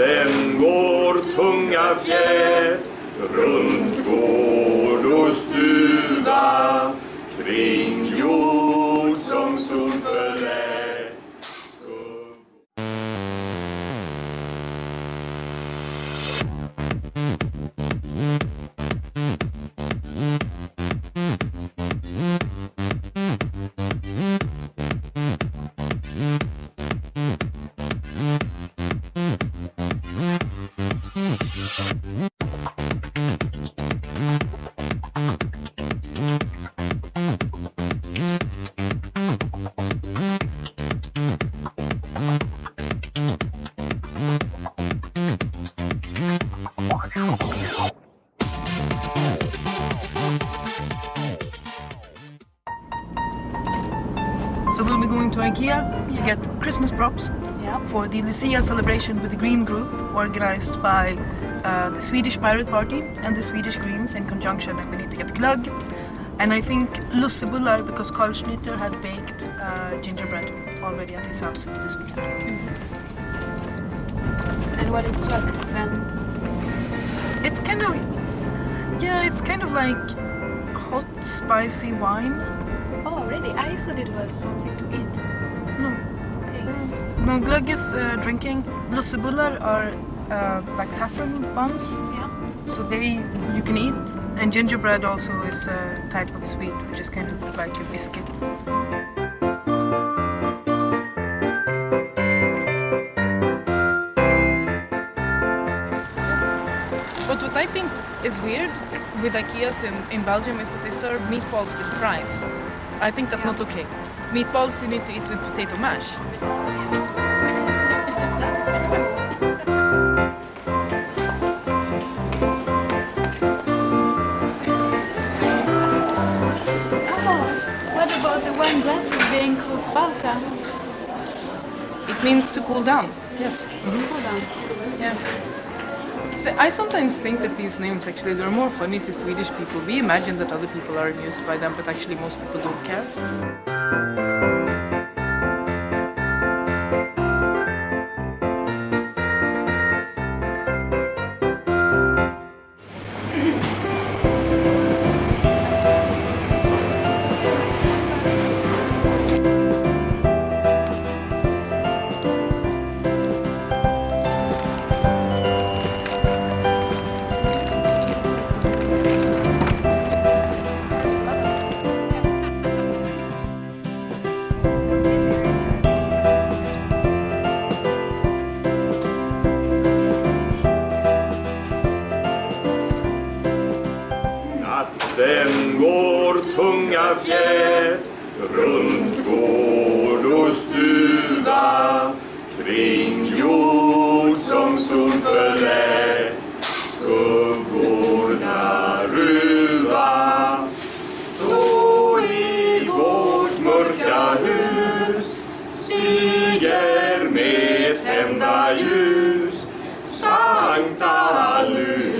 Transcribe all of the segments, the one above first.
Natten går tunga fjät runt går So we'll be going to IKEA to get Christmas props Yeah. for the Lucia celebration with the Green Group organized by uh, the Swedish Pirate Party and the Swedish Greens in conjunction and we need to get glögg and I think lussebullar because Carl Schlyter had baked uh, gingerbread already at his house this weekend. And what is glögg then? It's kind of yeah, it's kind of like hot spicy wine. Really? I thought it was something to eat. No, Okay. no glögg is uh, drinking. Lussebullar are uh, like saffron buns. Yeah. So they you can eat, and gingerbread also is a type of sweet, which is kind of like a biscuit. But what I think is weird with IKEAs in, in Belgium is that they serve meatballs with fries. I think that's not okay. Meatballs you need to eat with potato mash. Oh, what about the wine glasses being called? It means to cool down. Yes. Hold on. Yeah. So I sometimes think that these names actually they're more funny to Swedish people. We imagine that other people are amused by them, but actually most people don't care. Sen går tunga fjät runt gård och stuva. kring jord som sol förlät skuggorna ruva. Då i vårt mörka hus stiger med tända ljus. Sankta Lucia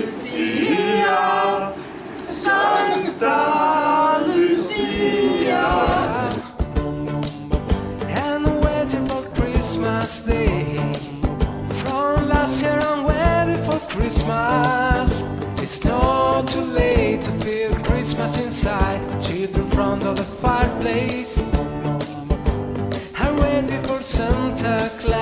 Sankta Lucia and waiting for Christmas Day. From last year I'm waiting for Christmas. It's not too late to feel Christmas inside. Children front of the fireplace. I'm waiting for Santa Claus.